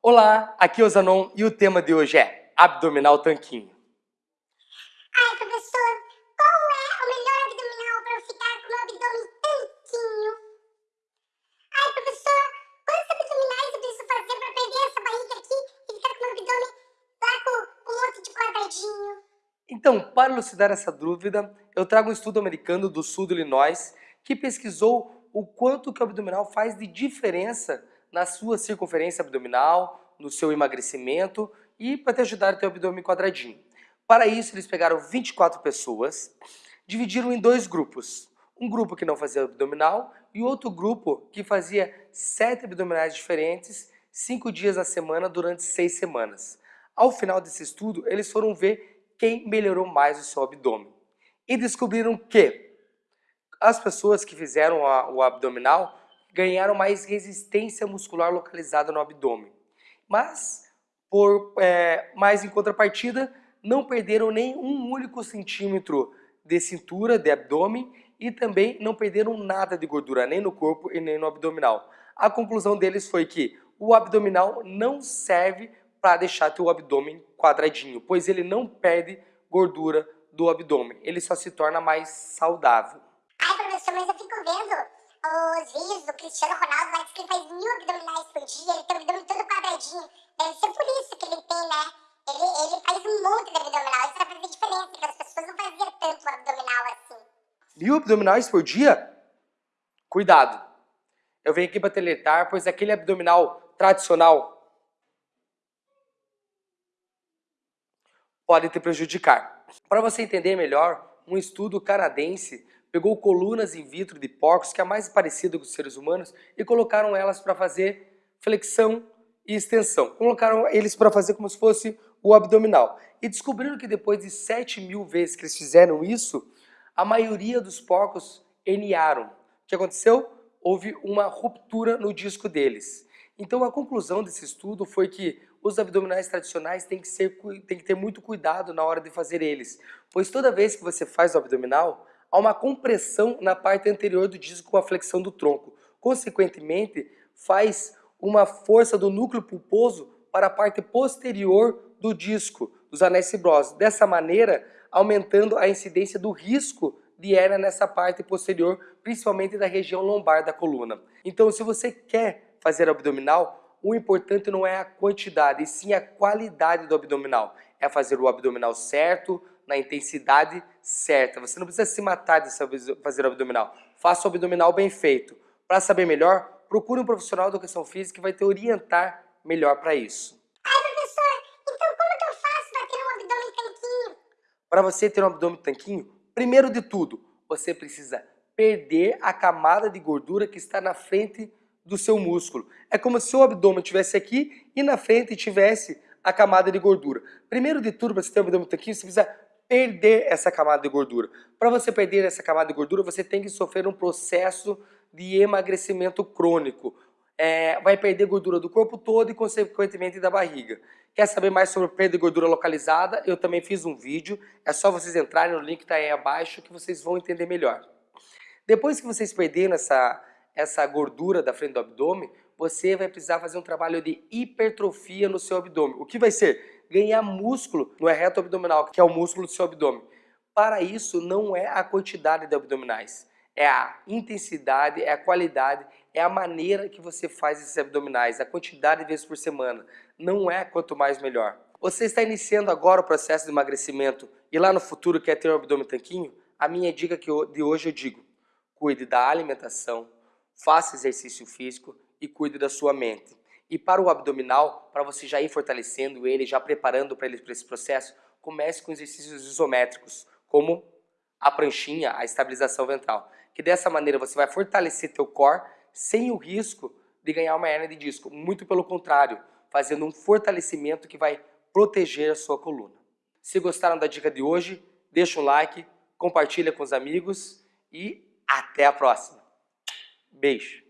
Olá, aqui é o Zanon e o tema de hoje é abdominal tanquinho. Ai, professor, qual é o melhor abdominal para eu ficar com o abdômen tanquinho? Ai, professor, quantos abdominais eu preciso fazer para perder essa barriga aqui e ficar com o abdômen lá com um monte de quadradinho? Então, para elucidar essa dúvida, eu trago um estudo americano do sul do Illinois que pesquisou o quanto que o abdominal faz de diferença na sua circunferência abdominal, no seu emagrecimento e para te ajudar a ter o abdômen quadradinho. Para isso, eles pegaram 24 pessoas, dividiram em dois grupos. Um grupo que não fazia abdominal e outro grupo que fazia sete abdominais diferentes, cinco dias na semana durante seis semanas. Ao final desse estudo, eles foram ver quem melhorou mais o seu abdômen. E descobriram que as pessoas que fizeram a, o abdominal ganharam mais resistência muscular localizada no abdômen. Mas, por, é, em contrapartida, não perderam nem um único centímetro de cintura, de abdômen, e também não perderam nada de gordura, nem no corpo e nem no abdominal. A conclusão deles foi que o abdominal não serve para deixar teu abdômen quadradinho, pois ele não perde gordura do abdômen, ele só se torna mais saudável. Ai, professor, mas eu fico vendo os vídeos do Cristiano Ronaldo lá diz que ele faz mil abdominais por dia, ele tem o abdômen todo quadradinho. Deve ser por isso que ele tem, né? Ele, ele faz um monte de abdominal, isso vai fazer diferença, porque as pessoas não faziam tanto abdominal assim. Mil abdominais por dia? Cuidado! Eu venho aqui para te alertar, pois aquele abdominal tradicional pode te prejudicar. Para você entender melhor, um estudo canadense pegou colunas in vitro de porcos, que é a mais parecida com os seres humanos, e colocaram elas para fazer flexão e extensão. Colocaram eles para fazer como se fosse o abdominal. E descobriram que depois de 7 mil vezes que eles fizeram isso, a maioria dos porcos herniaram. O que aconteceu? Houve uma ruptura no disco deles. Então a conclusão desse estudo foi que os abdominais tradicionais têm que, ser, têm que ter muito cuidado na hora de fazer eles, pois toda vez que você faz o abdominal, há uma compressão na parte anterior do disco com a flexão do tronco. Consequentemente, faz uma força do núcleo pulposo para a parte posterior do disco, dos anéis fibrosos. Dessa maneira, aumentando a incidência do risco de hernia nessa parte posterior, principalmente da região lombar da coluna. Então, se você quer fazer abdominal, o importante não é a quantidade, e sim a qualidade do abdominal. É fazer o abdominal certo, na intensidade certa. Você não precisa se matar de fazer o abdominal. Faça o abdominal bem feito. Para saber melhor, procure um profissional de educação física que vai te orientar melhor para isso. Ai, professor, então como que eu faço para ter um abdômen tanquinho? Para você ter um abdômen tanquinho, primeiro de tudo, você precisa perder a camada de gordura que está na frente do seu músculo. É como se o abdômen estivesse aqui e na frente tivesse a camada de gordura. Primeiro de tudo, para você ter um abdômen tanquinho, você precisa perder essa camada de gordura. Para você perder essa camada de gordura, você tem que sofrer um processo de emagrecimento crônico. É, vai perder gordura do corpo todo e, consequentemente, da barriga. Quer saber mais sobre perda de gordura localizada? Eu também fiz um vídeo, é só vocês entrarem no link que está aí abaixo que vocês vão entender melhor. Depois que vocês perderam essa, essa gordura da frente do abdômen, você vai precisar fazer um trabalho de hipertrofia no seu abdômen. O que vai ser? Ganhar músculo no reto abdominal, que é o músculo do seu abdômen. Para isso, não é a quantidade de abdominais, é a intensidade, é a qualidade, é a maneira que você faz esses abdominais, a quantidade de vezes por semana. Não é quanto mais melhor. Você está iniciando agora o processo de emagrecimento e lá no futuro quer ter um abdômen tanquinho? A minha dica de hoje eu digo, cuide da alimentação, faça exercício físico e cuide da sua mente. E para o abdominal, para você já ir fortalecendo ele, já preparando para ele para esse processo, comece com exercícios isométricos, como a pranchinha, a estabilização ventral. Que dessa maneira você vai fortalecer teu core sem o risco de ganhar uma hernia de disco. Muito pelo contrário, fazendo um fortalecimento que vai proteger a sua coluna. Se gostaram da dica de hoje, deixa um like, compartilha com os amigos e até a próxima. Beijo!